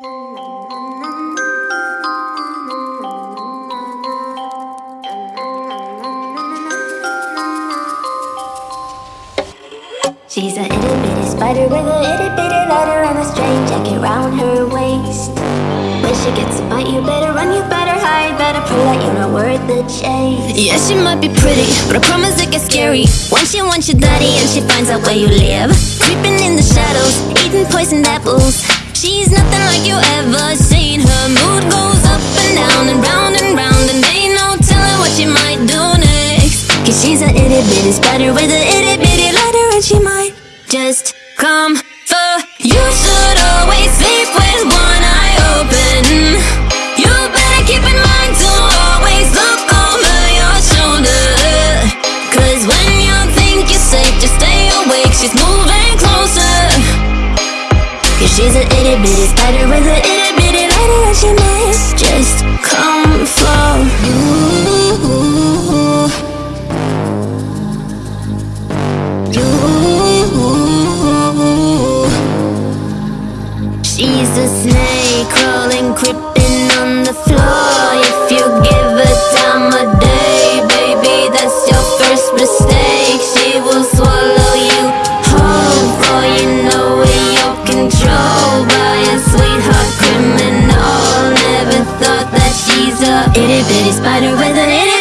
She's a itty bitty spider with a itty bitty letter and a strange jacket round her waist. When she gets a bite, you better run, you better hide, better prove that you're not worth the chase. Yeah, she might be pretty, but I promise it gets scary. Once she wants your daddy and she finds out where you live. Creeping in the shadows, eating poisoned apples. She's nothing like you ever seen. Her mood goes up and down and round and round, and ain't no telling what she might do next. Cause she's a itty bitty spider with a itty bitty letter and she might just come she's a itty bitty spider with a itty bitty letter and she might just come for. You. She's a snake crawling, creeping on the floor. A Itty bitty spider with a itty